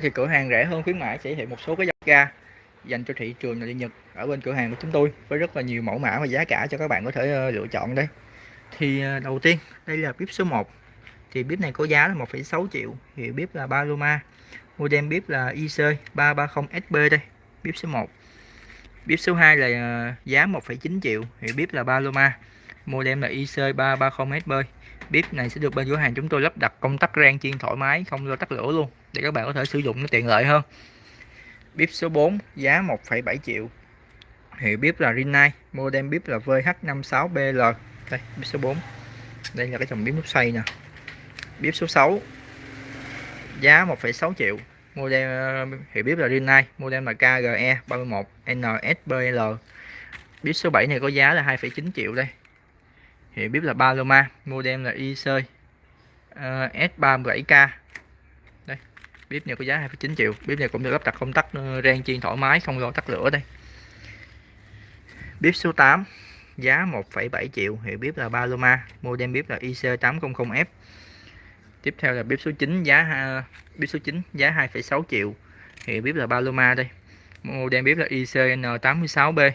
thì cửa hàng rẻ hơn khuyến mãi sẽ hiện một số cái dòng ga dành cho thị trường nội địa Nhật ở bên cửa hàng của chúng tôi với rất là nhiều mẫu mã và giá cả cho các bạn có thể ờ, lựa chọn đây. Thì ờ, đầu tiên đây là bếp số 1 thì bếp này có giá là 1,6 triệu thì bếp là Paloma. Model bếp là IC 330SB đây bếp số 1 bếp số 2 là ờ, giá 1,9 triệu thì bếp là Paloma. Model là IC 330SB bếp này sẽ được bên cửa hàng chúng tôi lắp đặt công tắc rang chiên thoải mái không lo tắt lửa luôn để các bạn có thể sử dụng nó tiện lợi hơn. Bếp số 4 giá 1,7 triệu. Hiệu bếp là Rinnai model bếp là VH56BL đây bếp số 4 đây là cái dòng bếp nút xoay nè. Bếp số 6 giá 1,6 triệu. Model ờ, hiệu bếp là Rinnai model là KGE 31 NSBL bếp số 7 này có giá là 2,9 triệu đây hiệu bếp là Paloma model là IC uh, S37K đây bếp này có giá 2,9 triệu. Bếp này cũng được lắp đặt công tắc ờ, rang chiên thoải mái không lo tắt lửa đây. Bếp số 8 giá 1,7 triệu. Hiệu bếp là Paloma model bếp là IC800F tiếp theo là bếp số 9 giá uh, bếp số 9 giá 2,6 triệu. Hiệu bếp là Paloma đây. Model bếp là ICN86B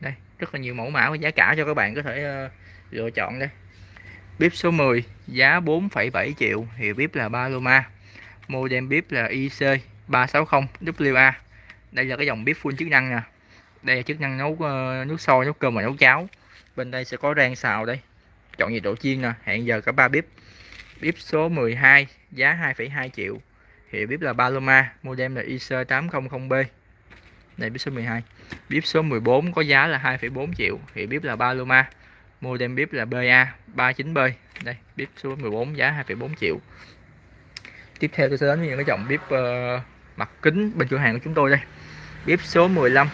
đây rất là nhiều mẫu mã và giá cả cho các bạn có thể uh, lựa chọn đây. Bếp số 10 giá 4,7 triệu hiệu bếp là Paloma. Model bếp là IC 360 WA đây là cái dòng bếp full chức năng nè. Đây là chức năng nấu uh, nước sôi nấu cơm và nấu cháo. Bên đây sẽ có rang xào đây. Chọn nhiệt độ chiên nè hẹn giờ cả ba bếp. Bếp số 12 giá 2,2 triệu hiệu bếp là Paloma. Model là IC800B này bếp số 12 bếp số 14 có giá là 2,4 triệu hiệu bếp là Paloma model bếp là BA 39B đây bếp số 14 giá 2,4 triệu. Tiếp theo tôi sẽ đến với những cái dòng bếp uh, ờ, mặt kính bên cửa hàng của chúng tôi đây. Bếp số 15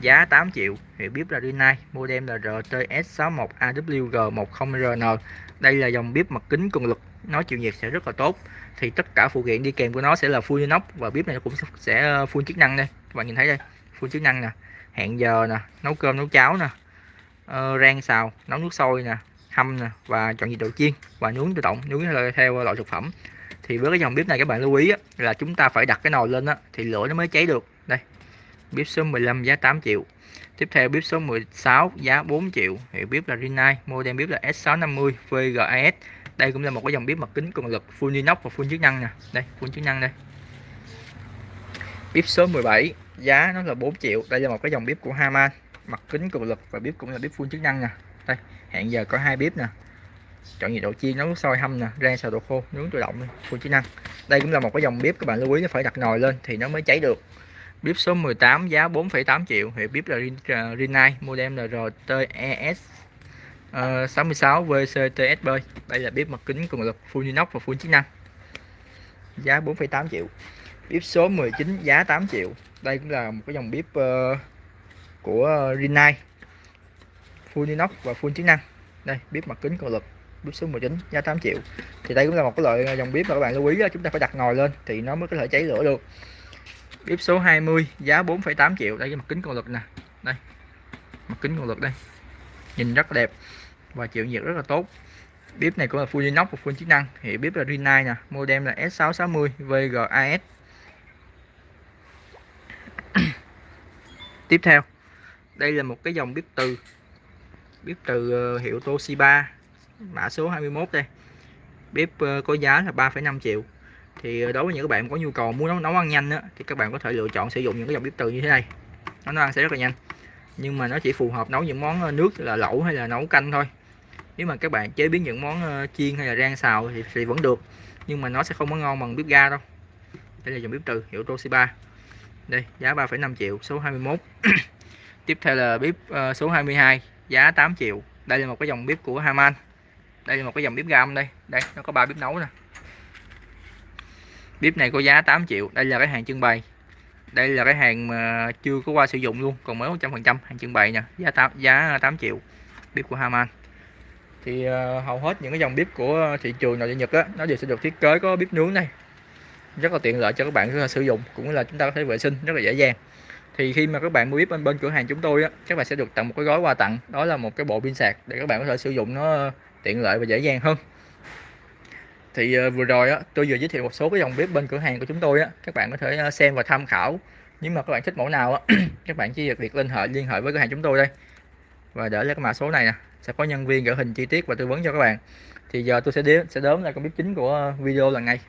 giá 8 triệu. Hiệu bếp là Rinnai model là RTS61AWG10RN đây là dòng bếp mặt kính cường lực nó chịu nhiệt sẽ rất là tốt. Thì tất cả phụ kiện đi kèm của nó sẽ là full inox và bếp này cũng sẽ full chức năng đây. Các bạn nhìn thấy đây full chức năng nè hẹn giờ nè nấu cơm nấu cháo nè uh, rang xào nấu nước sôi nè hâm nè và chọn nhiệt độ chiên và nướng tự động nướng theo loại thực phẩm. Thì với cái dòng bếp này các bạn lưu ý á, là chúng ta phải đặt cái nồi lên á, thì lửa nó mới cháy được. Đây bếp số 15 giá 8 triệu. Tiếp theo bếp số 16 giá 4 triệu. Hiệu bếp là Rinnai model bếp là S650 VGAS đây cũng là một cái dòng bếp mặt kính cường lực full inox và full chức năng nè. Đây full chức năng đây. Bếp số 17 giá nó là 4 triệu. Đây là một cái dòng bếp của Haman mặt kính cường lực và bếp cũng là bếp full chức năng nè. Đây hẹn giờ có hai bếp nè. Chọn nhiệt độ chiên nấu sôi hâm nè rang xào đồ khô nướng tự động full chức năng. Đây cũng là một cái dòng bếp các bạn lưu ý nó phải đặt nồi lên thì nó mới cháy được. Bếp số 18 giá 4,8 triệu. Hiệu bếp là à, Rinnai model là RTES ờ, uh, 66 VCTSB đây là bếp mặt kính cường lực full inox và full chức năng. Giá 4,8 triệu. Bếp số 19 giá 8 triệu. Đây cũng là một cái dòng bếp uh, của ờ, Rinnai. Full inox và full chức năng. Đây bếp mặt kính cường lực bếp số 19 giá 8 triệu. Thì đây cũng là một cái loại ờ, dòng bếp mà các bạn lưu ý là chúng ta phải đặt nồi lên thì nó mới có thể cháy lửa được. Bếp số 20 giá 4,8 triệu. Đây cái mặt kính cường lực nè. Đây mặt kính cường lực đây. Nhìn rất là đẹp và chịu nhiệt rất là tốt. Bếp này cũng là full inox và full chức năng. Thì bếp là Rinnai nè model là S660 VGAS tiếp theo đây là một cái dòng bếp từ. Bếp từ ờ, hiệu Toshiba. Mã số 21 đây. Bếp ờ, có giá là 3,5 triệu. Thì ờ, đối với những các bạn có nhu cầu muốn nấu, nấu ăn nhanh á, thì các bạn có thể lựa chọn sử dụng những cái dòng bếp từ như thế này. Nó nấu ăn sẽ rất là nhanh. Nhưng mà nó chỉ phù hợp nấu những món nước là lẩu hay là nấu canh thôi. Nếu mà các bạn chế biến những món chiên hay là rang xào thì, thì vẫn được. Nhưng mà nó sẽ không có ngon bằng bếp ga đâu. Đây là dòng bếp từ hiệu Toshiba. Đây giá 3,5 triệu số 21 tiếp theo là bếp ờ, số 22 giá 8 triệu. Đây là một cái dòng bếp của Haman. Đây là một cái dòng bếp gam đây. Đây nó có ba bếp nấu nè. Bếp này có giá 8 triệu. Đây là cái hàng trưng bày. Đây là cái hàng mà chưa có qua sử dụng luôn còn mới 100% hàng trưng bày nè. Giá 8 giá 8 triệu. Bếp của Haman. Thì uh, hầu hết những cái dòng bếp của thị trường nội địa Nhật á nó đều sẽ được thiết kế có bếp nướng này rất là tiện lợi cho các bạn sử dụng cũng là chúng ta có thể vệ sinh rất là dễ dàng thì khi mà các bạn mua bếp bên bên cửa hàng chúng tôi á các bạn sẽ được tặng một cái gói quà tặng. Đó là một cái bộ pin sạc để các bạn có thể sử dụng nó ờ, tiện lợi và dễ dàng hơn. Thì ờ, vừa rồi á, tôi vừa giới thiệu một số cái dòng bếp bên cửa hàng của chúng tôi á, các bạn có thể ờ, xem và tham khảo. Nếu mà các bạn thích mẫu nào á, các bạn chỉ việc liên hệ liên hệ với cửa hàng chúng tôi đây. Và để lấy cái mã số này nè, sẽ có nhân viên gửi hình chi tiết và tư vấn cho các bạn. Thì giờ tôi sẽ đếm sẽ đếm là con bếp chính của video lần này.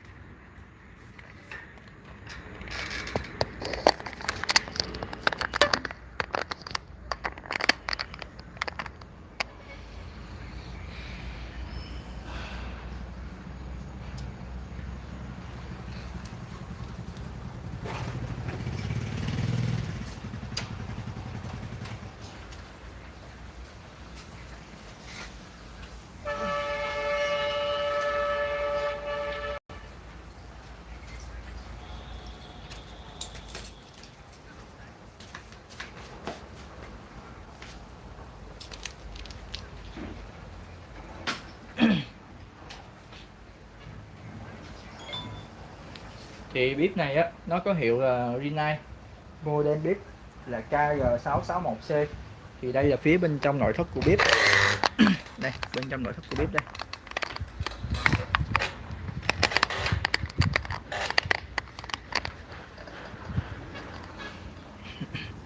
Thì bếp này á, nó có hiệu là Rinnai model bếp là KG661C thì đây là phía bên trong nội thất của bếp. Đây, bên trong nội thất của bếp đây.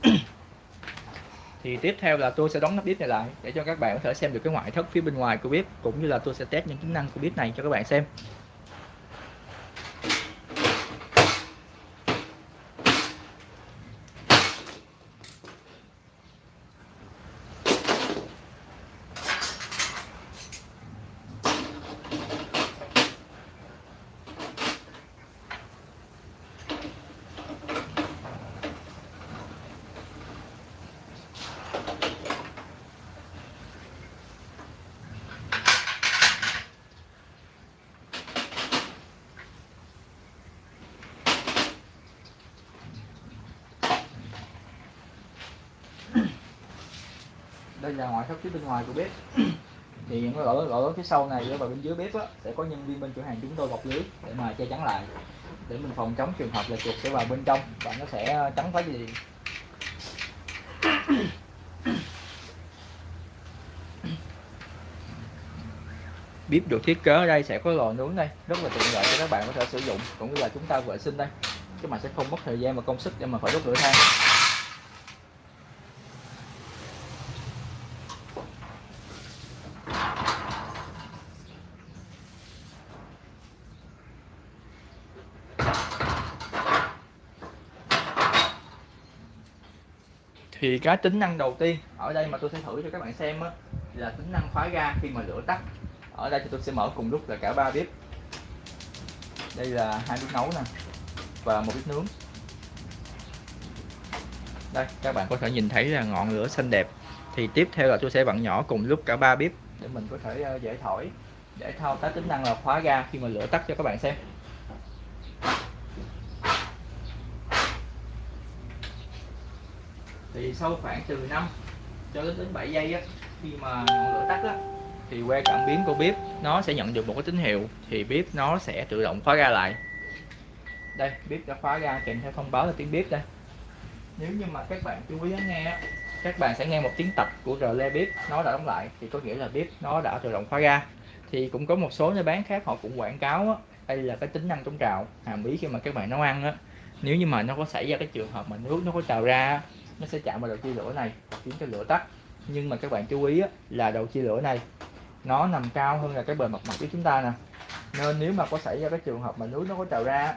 Thì tiếp theo là tôi sẽ đóng nắp bếp này lại để cho các bạn có thể xem được cái ngoại thất phía bên ngoài của bếp, cũng như là tôi sẽ test những tính năng của bếp này cho các bạn xem. Đây là ngoại thất phía bên ngoài của bếp. Thì những cái lỗ lỗ phía sau này và bên dưới bếp á, sẽ có nhân viên bên cửa hàng chúng tôi bọc lưới để mà che chắn lại. Để mình phòng chống trường hợp là chuột sẽ vào bên trong và nó sẽ trắng phá gì bếp được thiết kế ở đây sẽ có lò nướng đây rất là tiện lợi cho các bạn có thể sử dụng cũng như là chúng ta vệ sinh đây. Chứ mà sẽ không mất thời gian và công sức để mà phải đốt lửa than. Thì cái tính năng đầu tiên ở đây mà tôi sẽ thử cho các bạn xem á, là tính năng khóa ga khi mà lửa tắt. Ở đây thì tôi sẽ mở cùng lúc là cả ba bếp. Đây là hai bếp nấu nè và một bếp nướng. Đây các bạn có thể nhìn thấy là ngọn lửa xanh đẹp. Thì tiếp theo là tôi sẽ vặn nhỏ cùng lúc cả ba bếp để mình có thể ờ, dễ thổi để thao tác tính năng là khóa ga khi mà lửa tắt cho các bạn xem. Thì sau khoảng từ 5 cho đến đến 7 giây á khi mà ngọn lửa tắt á thì que cảm biến của bếp nó sẽ nhận được một cái tín hiệu thì bếp nó sẽ tự động khóa ra lại. Đây bếp đã khóa ra kèm theo thông báo là tiếng bếp đây. Nếu như mà các bạn chú ý lắng nghe các bạn sẽ nghe một tiếng tạch của rờ le bếp nó đã đóng lại thì có nghĩa là bếp nó đã tự động khóa ra thì cũng có một số nơi bán khác họ cũng quảng cáo á, đây là cái tính năng chống trào hàm ý khi mà các bạn nấu ăn á. Nếu như mà nó có xảy ra cái trường hợp mà nước nó có trào ra nó sẽ chạm vào đầu chia lửa này khiến cho lửa tắt. Nhưng mà các bạn chú ý á, là đầu chia lửa này nó nằm cao hơn là cái bề mặt mặt của chúng ta nè. Nên nếu mà có xảy ra cái trường hợp mà núi nó có trào ra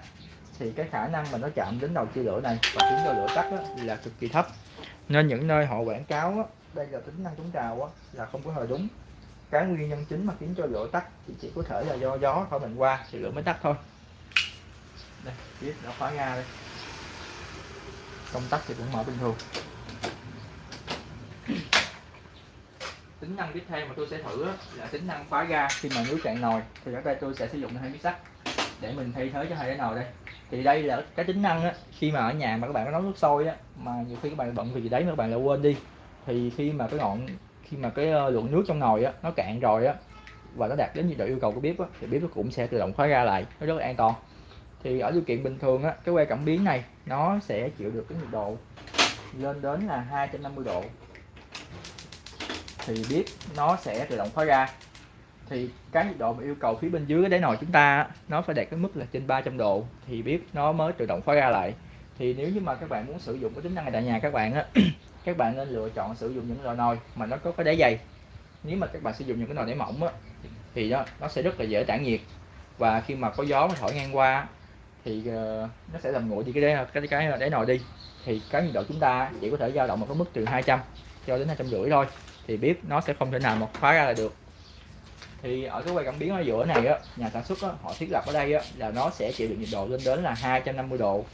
thì cái khả năng mà nó chạm đến đầu chia lửa này và khiến cho lửa tắt á, là cực kỳ thấp. Nên những nơi họ quảng cáo á, đây là tính năng chống trào á, là không có hề đúng. Cái nguyên nhân chính mà khiến cho lửa tắt thì chỉ có thể là do gió thổi mình qua thì lửa mới tắt thôi. Đây tiếp đã khóa ga đây công tắc thì cũng mở bình thường. Tính năng tiếp theo mà tôi sẽ thử là tính năng khóa ga. Khi mà nước cạn nồi thì ở đây tôi sẽ sử dụng hai miếng sắt để mình thay thế cho hai cái nồi đây. Thì đây là cái tính năng á, khi mà ở nhà mà các bạn có nấu nước sôi á mà nhiều khi các bạn bận vì gì đấy mà các bạn lại quên đi. Thì khi mà cái ngọn khi mà cái ờ, lượng nước trong nồi á nó cạn rồi á và nó đạt đến nhiệt độ yêu cầu của bếp á, thì bếp nó cũng sẽ tự động khóa ra lại nó rất là an toàn thì ở điều kiện bình thường á, cái que cảm biến này, nó sẽ chịu được cái nhiệt độ lên đến là 250 độ. Thì bếp nó sẽ tự động khóa ra. Thì cái nhiệt độ mà yêu cầu phía bên dưới cái đáy nồi chúng ta nó phải đạt cái mức là trên 300 độ, thì bếp nó mới tự động khóa ra lại. Thì nếu như mà các bạn muốn sử dụng cái tính năng này tại nhà các bạn á, các bạn nên lựa chọn sử dụng những loại nồi mà nó có cái đáy dày. Nếu mà các bạn sử dụng những cái nồi đáy mỏng á, thì đó, nó sẽ rất là dễ tản nhiệt. Và khi mà có gió nó thổi ngang qua thì uh, nó sẽ làm nguội đi cái đáy cái cái đáy nồi đi. Thì cái nhiệt độ chúng ta chỉ có thể dao động một cái mức từ 200 cho đến hai trăm rưỡi thôi. Thì bếp nó sẽ không thể nào mà khóa ra là được. Thì ở cái quay cảm biến ở giữa này á nhà sản xuất á, họ thiết lập ở đây á, là nó sẽ chịu được nhiệt độ lên đến là 250 độ.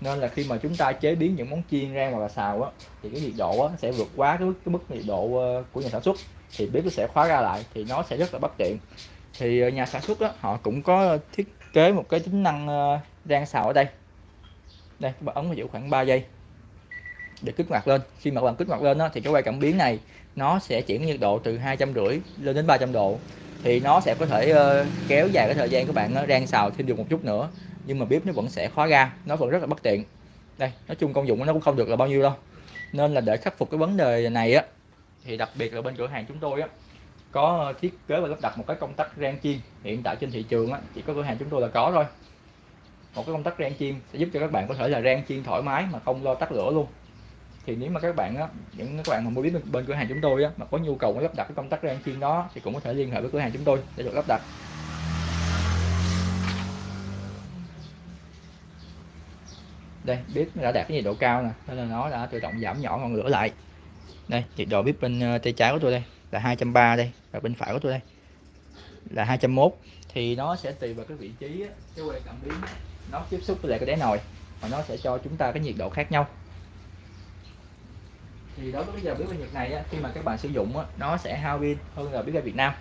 Nên là khi mà chúng ta chế biến những món chiên rang hoặc là xào á thì cái nhiệt độ á, sẽ vượt quá cái mức, cái mức nhiệt độ ờ, của nhà sản xuất. Thì bếp nó sẽ khóa ra lại thì nó sẽ rất là bất tiện. Thì ờ, nhà sản xuất á, họ cũng có thiết kế một cái tính năng rang xào ở đây. Đây các bạn ấn vào giữ khoảng 3 giây để kích hoạt lên. Khi mà bạn kích hoạt lên đó, thì cái quay cảm biến này nó sẽ chuyển nhiệt độ từ hai trăm rưỡi lên đến 300 độ. Thì nó sẽ có thể uh, kéo dài cái thời gian các bạn uh, rang xào thêm được một chút nữa. Nhưng mà bếp nó vẫn sẽ khóa ga nó vẫn rất là bất tiện. Đây nói chung công dụng nó cũng không được là bao nhiêu đâu. Nên là để khắc phục cái vấn đề này á thì đặc biệt là bên cửa hàng chúng tôi á có thiết kế và lắp đặt một cái công tắc rang chiên. Hiện tại trên thị trường á chỉ có cửa hàng chúng tôi là có thôi một cái công tắc rang chiên sẽ giúp cho các bạn có thể là rang chiên thoải mái mà không lo tắt lửa luôn. Thì nếu mà các bạn á, những các bạn mà mua biết bên cửa hàng chúng tôi á, mà có nhu cầu lắp đặt cái công tắc rang chiên đó thì cũng có thể liên hệ với cửa hàng chúng tôi để được lắp đặt. Đây, bếp đã đạt cái nhiệt độ cao nè, nên là nó đã tự động giảm nhỏ ngọn lửa lại. Đây, nhiệt độ bếp bên ờ, tay trái của tôi đây là 230 đây và bên phải của tôi đây là 201 thì nó sẽ tùy vào cái vị trí cái que cảm biến nó tiếp xúc với lại cái đáy nồi và nó sẽ cho chúng ta cái nhiệt độ khác nhau. Thì đối với cái dầu bếp ga Nhật này á, khi mà các bạn sử dụng á, nó sẽ hao pin hơn là bếp ga Việt Nam.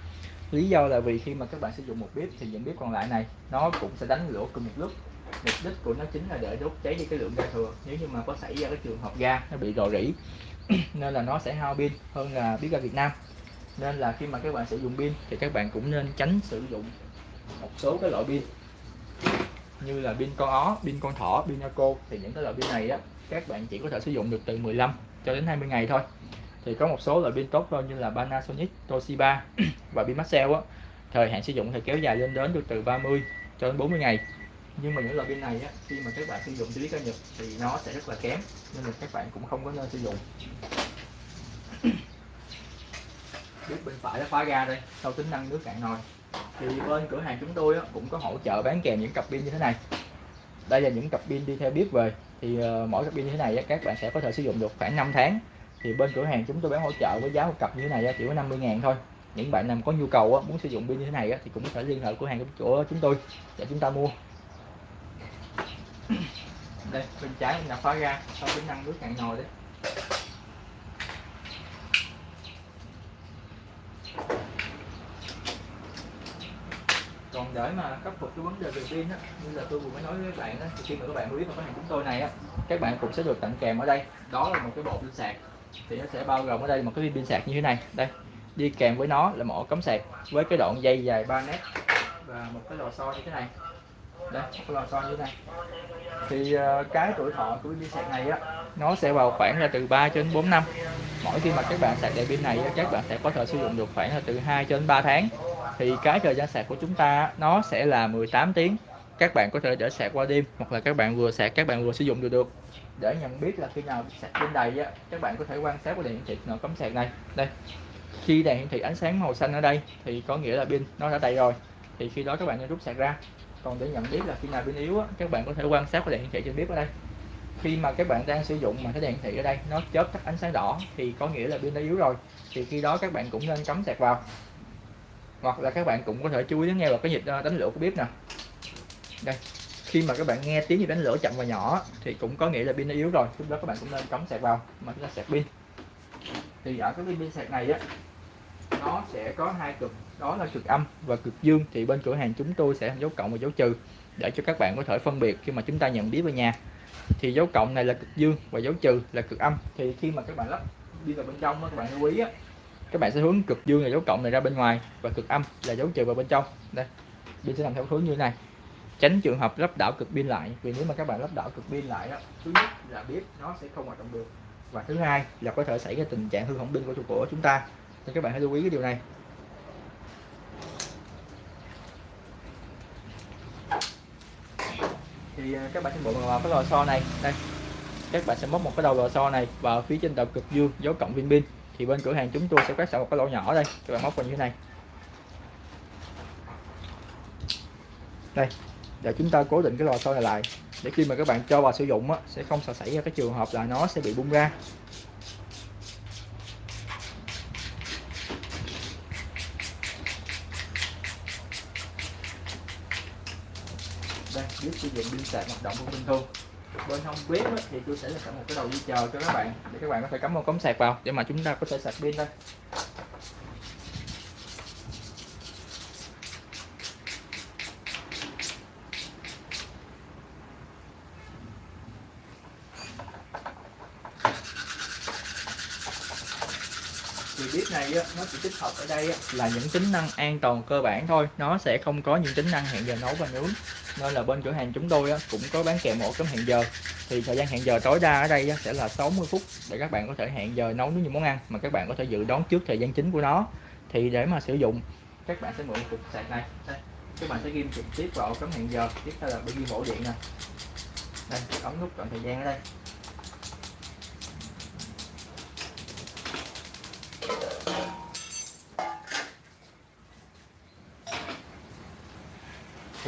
Lý do là vì khi mà các bạn sử dụng một bếp thì những bếp còn lại này nó cũng sẽ đánh lửa cùng một lúc. Mục đích của nó chính là để đốt cháy đi cái lượng ga thừa. Nếu như mà có xảy ra cái trường hợp ga nó bị rò rỉ nên là nó sẽ hao pin hơn là bếp ga Việt Nam. Nên là khi mà các bạn sử dụng pin thì các bạn cũng nên tránh sử dụng một số cái loại pin như là pin con ó, pin con thỏ, pin Naco. Thì những cái loại pin này á các bạn chỉ có thể sử dụng được từ 15 cho đến 20 ngày thôi. Thì có một số loại pin tốt hơn như là Panasonic, Toshiba và pin Maxell á. Thời hạn sử dụng thì kéo dài lên đến được từ 30 cho đến 40 ngày. Nhưng mà những loại pin này á, khi mà các bạn sử dụng dưới cao nhật thì nó sẽ rất là kém nên là các bạn cũng không có nên sử dụng. Biết bên phải nó khóa ra đây sau tính năng nước cạn nồi thì bên cửa hàng chúng tôi cũng có hỗ trợ bán kèm những cặp pin như thế này. Đây là những cặp pin đi theo bếp về. Thì ờ, mỗi cặp pin như thế này các bạn sẽ có thể sử dụng được khoảng 5 tháng. Thì bên cửa hàng chúng tôi bán hỗ trợ với giá một cặp như thế này chỉ có 50 ngàn thôi. Những bạn nào có nhu cầu muốn sử dụng pin như thế này thì cũng có thể liên hệ cửa hàng của chúng tôi để chúng ta mua. Đây, bên trái mình đã khóa ra, sau tính năng nước cạn nồi đấy. Còn để mà khắc phục cái vấn đề về pin á, như là tôi vừa mới nói với các bạn á, thì khi mà các bạn biết vào cửa hàng chúng tôi này á, các bạn cũng sẽ được tặng kèm ở đây. Đó là một cái bộ pin sạc, thì nó sẽ bao gồm ở đây một cái pin sạc như thế này. Đây, đi kèm với nó là một ổ cắm sạc với cái đoạn dây dài 3 mét và một cái lò xo như thế này. Đây, một cái lò xo như thế này. Thì ờ, cái tuổi thọ của pin sạc này á, nó sẽ vào khoảng là từ 3 cho đến 4 năm. Mỗi khi mà các bạn sạc đầy pin này các bạn sẽ có thể sử dụng được khoảng là từ 2 cho đến 3 tháng thì cái thời gian sạc của chúng ta nó sẽ là 18 tiếng. Các bạn có thể để sạc qua đêm hoặc là các bạn vừa sạc các bạn vừa sử dụng được được. Để nhận biết là khi nào sạc pin đầy á các bạn có thể quan sát qua đèn hiển thị nó cắm sạc này. Đây. Khi đèn hiển thị ánh sáng màu xanh ở đây thì có nghĩa là pin nó đã đầy rồi. Thì khi đó các bạn nên rút sạc ra. Còn để nhận biết là khi nào pin yếu á, các bạn có thể quan sát qua đèn hiển thị trên bếp ở đây. Khi mà các bạn đang sử dụng mà cái đèn thị ở đây nó chớp tắt ánh sáng đỏ thì có nghĩa là pin đã yếu rồi. Thì khi đó các bạn cũng nên cắm sạc vào hoặc là các bạn cũng có thể chú ý đến nghe vào cái nhịp ờ, đánh lửa của bếp nè. Đây khi mà các bạn nghe tiếng nhịp đánh lửa chậm và nhỏ thì cũng có nghĩa là pin nó yếu rồi lúc đó các bạn cũng nên cắm sạc vào mà chúng ta sạc pin. Thì ở cái pin sạc này á nó sẽ có hai cực đó là cực âm và cực dương. Thì bên cửa hàng chúng tôi sẽ dấu cộng và dấu trừ để cho các bạn có thể phân biệt khi mà chúng ta nhận biết về nhà. Thì dấu cộng này là cực dương và dấu trừ là cực âm. Thì khi mà các bạn lắp đi vào bên trong các bạn lưu ý á, các bạn sẽ hướng cực dương là dấu cộng này ra bên ngoài và cực âm là dấu trừ vào bên trong. Đây, pin sẽ nằm theo hướng như này. Tránh trường hợp lắp đảo cực pin lại, vì nếu mà các bạn lắp đảo cực pin lại đó thứ nhất là biết nó sẽ không hoạt động được. Và thứ hai là có thể xảy ra tình trạng hư hỏng pin của chủ của chúng ta. Nên các bạn hãy lưu ý cái điều này. Thì à, các bạn sẽ mượn vào cái lò xo này. Đây, các bạn sẽ móc một cái đầu lò xo này vào phía trên đầu cực dương, dấu cộng pin pin thì bên cửa hàng chúng tôi sẽ quét sẵn một cái lỗ nhỏ đây các bạn móc vào như thế này. Đây để chúng ta cố định cái lò xo này lại. Để khi mà các bạn cho vào sử dụng á, sẽ không sợ xảy ra cái trường hợp là nó sẽ bị bung ra. Đây biết sử dụng pin sạc hoạt động của bình thường bên không quét thì tôi sẽ là một cái đầu dây chờ cho các bạn để các bạn có thể cắm một cống sạc vào để mà chúng ta có thể sạc pin đây thì bếp này á, nó chỉ tích hợp ở đây á, là những tính năng an toàn cơ bản thôi nó sẽ không có những tính năng hẹn giờ nấu và nướng nên là bên cửa hàng chúng tôi á, cũng có bán kèm ổ cắm hẹn giờ. Thì thời gian hẹn giờ tối đa ở đây á, sẽ là 60 phút để các bạn có thể hẹn giờ nấu nướng những món ăn mà các bạn có thể dự đoán trước thời gian chính của nó. Thì để mà sử dụng các bạn sẽ mượn cục sạc này. Các bạn sẽ ghim trực tiếp vào ổ cắm hẹn giờ. Tiếp theo là bên ghim ổ điện nè. Đây ấn nút chọn thời gian ở đây.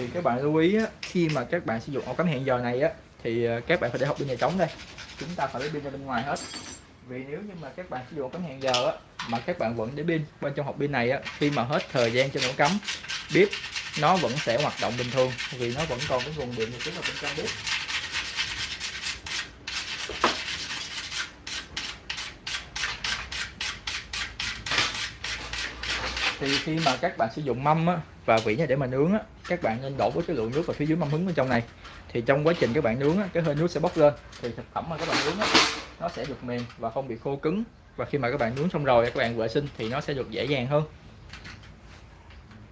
Thì các bạn lưu ý á, khi mà các bạn sử dụng ổ cắm hẹn giờ này á thì ờ, các bạn phải để hộp pin nhà trống đây. Chúng ta phải lấy pin ra bên ngoài hết. Vì nếu như mà các bạn sử dụng ổ cắm hẹn giờ á mà các bạn vẫn để pin bên trong hộp pin này á khi mà hết thời gian cho ổ cắm bếp nó vẫn sẽ hoạt động bình thường vì nó vẫn còn cái nguồn điện trực tiếp ở bên trong bếp. Thì khi mà các bạn sử dụng mâm á, và vỉ này để mà nướng á, các bạn nên đổ với cái lượng nước vào phía dưới mâm hứng bên trong này. Thì trong quá trình các bạn nướng á, cái hơi nước sẽ bốc lên. Thì thực phẩm mà các bạn nướng á, nó sẽ được mềm và không bị khô cứng. Và khi mà các bạn nướng xong rồi các bạn vệ sinh thì nó sẽ được dễ dàng hơn.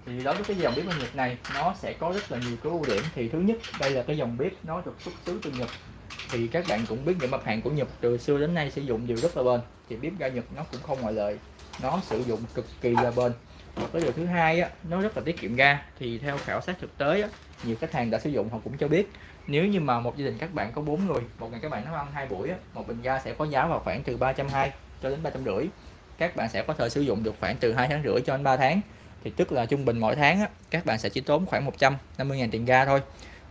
Thì đối với cái dòng bếp Nhật này nó sẽ có rất là nhiều cái ưu điểm. Thì thứ nhất đây là cái dòng bếp nó được xuất xứ từ Nhật. Thì các bạn cũng biết những mặt hàng của Nhật từ xưa đến nay sử dụng đều rất là bền. Thì bếp ga Nhật nó cũng không ngoại lệ. Nó sử dụng cực kỳ là bền cái điều thứ hai á, nó rất là tiết kiệm ga. Thì theo khảo sát thực tế á, nhiều khách hàng đã sử dụng họ cũng cho biết. Nếu như mà một gia đình các bạn có 4 người một ngày các bạn nấu ăn hai buổi á, một bình ga sẽ có giá vào khoảng từ 320 cho đến 350 các bạn sẽ có thể sử dụng được khoảng từ 2 tháng rưỡi cho đến 3 tháng. Thì tức là trung bình mỗi tháng á, các bạn sẽ chỉ tốn khoảng 150.000 tiền ga thôi.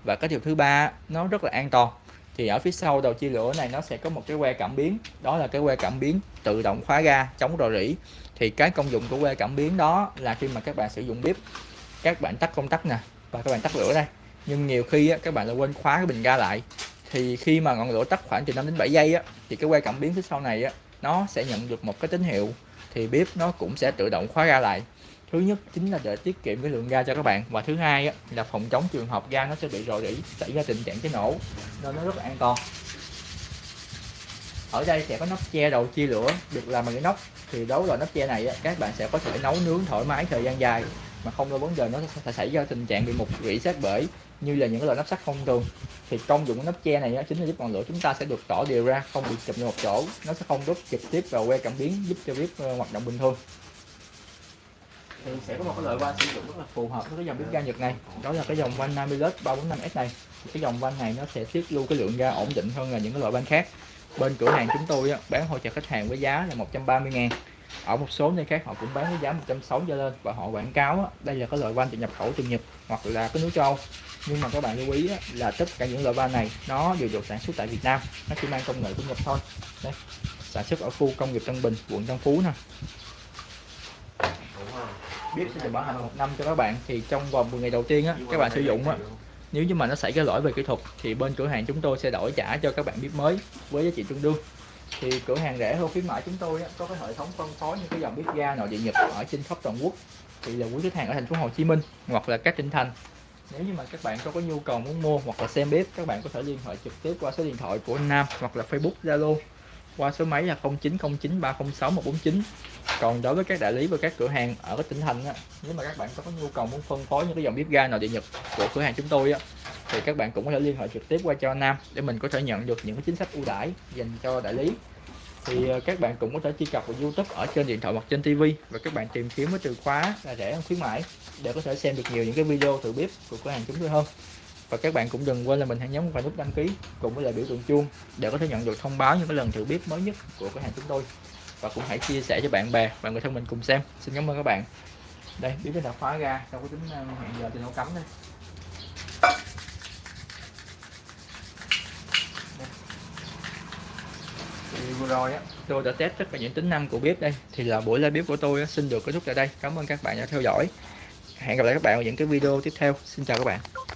Và cái điều thứ ba nó rất là an toàn. Thì ở phía sau đầu chia lửa này nó sẽ có một cái que cảm biến. Đó là cái que cảm biến tự động khóa ga chống rò rỉ thì cái công dụng của que cảm biến đó là khi mà các bạn sử dụng bếp các bạn tắt công tắc nè và các bạn tắt lửa đây. Nhưng nhiều khi á, các bạn lại quên khóa cái bình ga lại. Thì khi mà ngọn lửa tắt khoảng từ 5 đến 7 giây á, thì cái que cảm biến phía sau này á, nó sẽ nhận được một cái tín hiệu. Thì bếp nó cũng sẽ tự động khóa ga lại. Thứ nhất chính là để tiết kiệm cái lượng ga cho các bạn. Và thứ hai á, là phòng chống trường hợp ga nó sẽ bị rò rỉ xảy ra tình trạng cháy nổ nên nó rất là an toàn ở đây sẽ có nắp che đầu chia lửa. Được làm bằng cái nóc thì đối với loại nắp che này á, các bạn sẽ có thể nấu nướng thoải mái thời gian dài mà không có vấn đề nó sẽ xảy ra tình trạng bị mục rỉ sát bể như là những loại nắp sắt thông thường. Thì công dụng của nắp che này á, chính là giúp ngọn lửa chúng ta sẽ được tỏ đều ra không bị chụp vào một chỗ. Nó sẽ không đốt trực tiếp vào que cảm biến giúp cho bếp ờ, hoạt động bình thường. Thì sẽ có một cái loại van sử dụng rất là phù hợp với cái dòng bếp ga Nhật này. Đó là cái dòng van Namilus 345S này. Cái dòng van này nó sẽ tiết lưu cái lượng ga ổn định hơn là những cái loại van khác bên cửa hàng chúng tôi bán hỗ trợ khách hàng với giá là 130 ngàn. Ở một số nơi khác họ cũng bán với giá 160 trở lên và họ quảng cáo đây là cái loại van nhập khẩu từ Nhật hoặc là cái nước châu. Âu nhưng mà các bạn lưu ý là tất cả những loại van này nó đều được sản xuất tại Việt Nam nó chỉ mang công nghệ của Nhật thôi. Đây sản xuất ở khu công nghiệp Tân Bình quận Tân Phú nè. Biết sẽ bảo hành một năm cho các bạn thì trong vòng 10 ngày đầu tiên á, các bạn sử dụng á, nếu như mà nó xảy ra lỗi về kỹ thuật thì bên cửa hàng chúng tôi sẽ đổi trả cho các bạn bếp mới với giá trị tương đương. Thì cửa hàng rẻ hơn khuyến mãi chúng tôi có cái hệ thống phân phối những cái dòng bếp ga nội địa nhật ở trên khắp toàn quốc. Thì là quý khách hàng ở thành phố Hồ Chí Minh hoặc là các tỉnh thành. Nếu như mà các bạn có có nhu cầu muốn mua hoặc là xem bếp, các bạn có thể liên hệ trực tiếp qua số điện thoại của anh Nam hoặc là Facebook Zalo qua số máy là 0909 306 149 còn đối với các đại lý và các cửa hàng ở các tỉnh thành á, nếu mà các bạn có nhu cầu muốn phân phối những cái dòng bếp ga nội địa nhật của cửa hàng chúng tôi á, thì các bạn cũng có thể liên hệ trực tiếp qua cho Nam để mình có thể nhận được những cái chính sách ưu đãi dành cho đại lý. Thì ờ, các bạn cũng có thể truy cập vào YouTube ở trên điện thoại hoặc trên TV và các bạn tìm kiếm với từ khóa là rẻ hơn khuyến mãi để có thể xem được nhiều những cái video thử bếp của cửa hàng chúng tôi hơn. Và các bạn cũng đừng quên là mình hãy nhấn vào nút đăng ký cùng với lại biểu tượng chuông để có thể nhận được thông báo những cái lần thử bếp mới nhất của cửa hàng chúng tôi và cũng hãy chia sẻ cho bạn bè và người thân mình cùng xem. Xin cảm ơn các bạn. Đây bếp đã khóa ra trong cái tính ờ, hẹn giờ thì nó cắm đây. Thì vừa rồi á tôi đã test tất cả những tính năng của bếp đây. Thì là buổi live bếp của tôi xin được kết thúc tại đây. Cảm ơn các bạn đã theo dõi. Hẹn gặp lại các bạn ở những cái video tiếp theo. Xin chào các bạn.